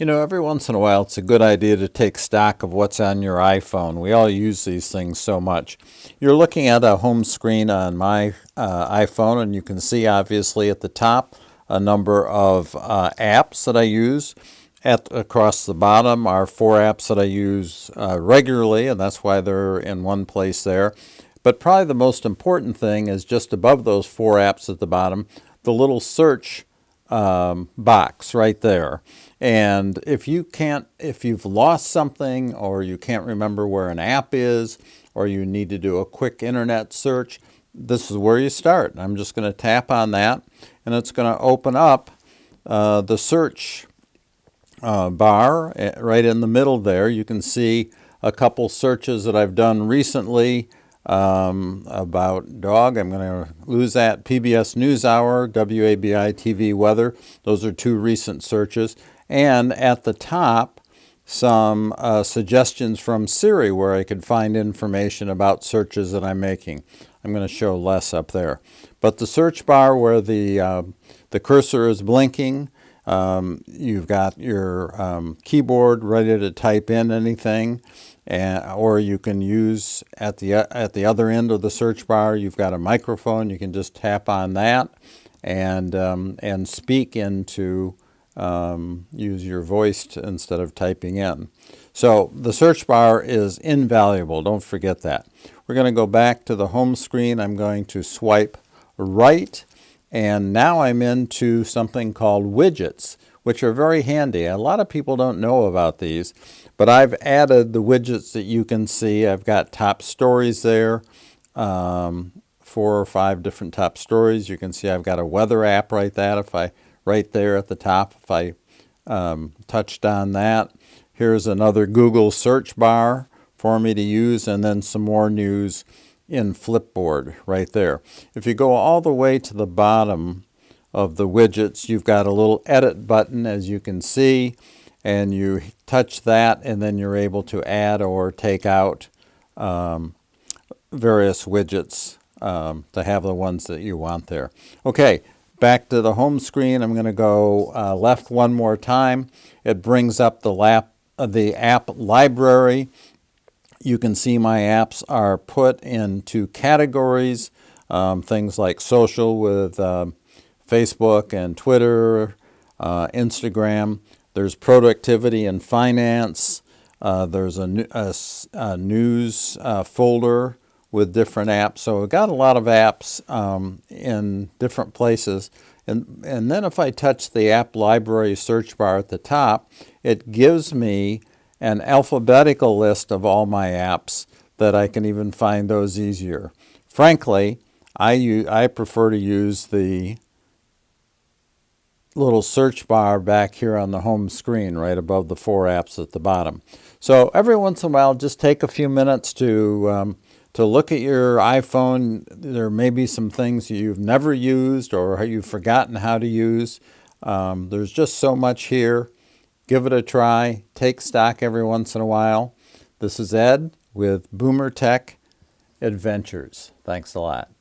You know, every once in a while, it's a good idea to take stock of what's on your iPhone. We all use these things so much. You're looking at a home screen on my uh, iPhone, and you can see, obviously, at the top, a number of uh, apps that I use. At, across the bottom are four apps that I use uh, regularly, and that's why they're in one place there. But probably the most important thing is just above those four apps at the bottom, the little search um, box right there. And if you can't, if you've lost something or you can't remember where an app is or you need to do a quick internet search, this is where you start. I'm just going to tap on that and it's going to open up uh, the search uh, bar eh, right in the middle there. You can see a couple searches that I've done recently um, about dog. I'm going to lose that. PBS NewsHour, WABI TV weather. Those are two recent searches. And at the top, some uh, suggestions from Siri where I could find information about searches that I'm making. I'm going to show less up there. But the search bar where the, uh, the cursor is blinking, um, you've got your um, keyboard ready to type in anything and, or you can use at the, at the other end of the search bar, you've got a microphone. You can just tap on that and, um, and speak into, um, use your voice to, instead of typing in. So the search bar is invaluable. Don't forget that. We're going to go back to the home screen. I'm going to swipe right. And now I'm into something called widgets which are very handy. A lot of people don't know about these, but I've added the widgets that you can see. I've got top stories there, um, four or five different top stories. You can see I've got a weather app right that if I right there at the top if I um, touched on that. Here's another Google search bar for me to use and then some more news in Flipboard right there. If you go all the way to the bottom of the widgets, you've got a little edit button as you can see and you touch that and then you're able to add or take out um, various widgets um, to have the ones that you want there. Okay, back to the home screen. I'm going to go uh, left one more time. It brings up the, lap, uh, the app library. You can see my apps are put into categories, um, things like social with um, Facebook and Twitter, uh, Instagram. There's productivity and finance. Uh, there's a, a, a news uh, folder with different apps. So I've got a lot of apps um, in different places. And, and then if I touch the app library search bar at the top, it gives me an alphabetical list of all my apps that I can even find those easier. Frankly, I, I prefer to use the little search bar back here on the home screen right above the four apps at the bottom. So every once in a while just take a few minutes to um, to look at your iPhone. There may be some things you've never used or you've forgotten how to use. Um, there's just so much here. Give it a try. Take stock every once in a while. This is Ed with Boomer Tech Adventures. Thanks a lot.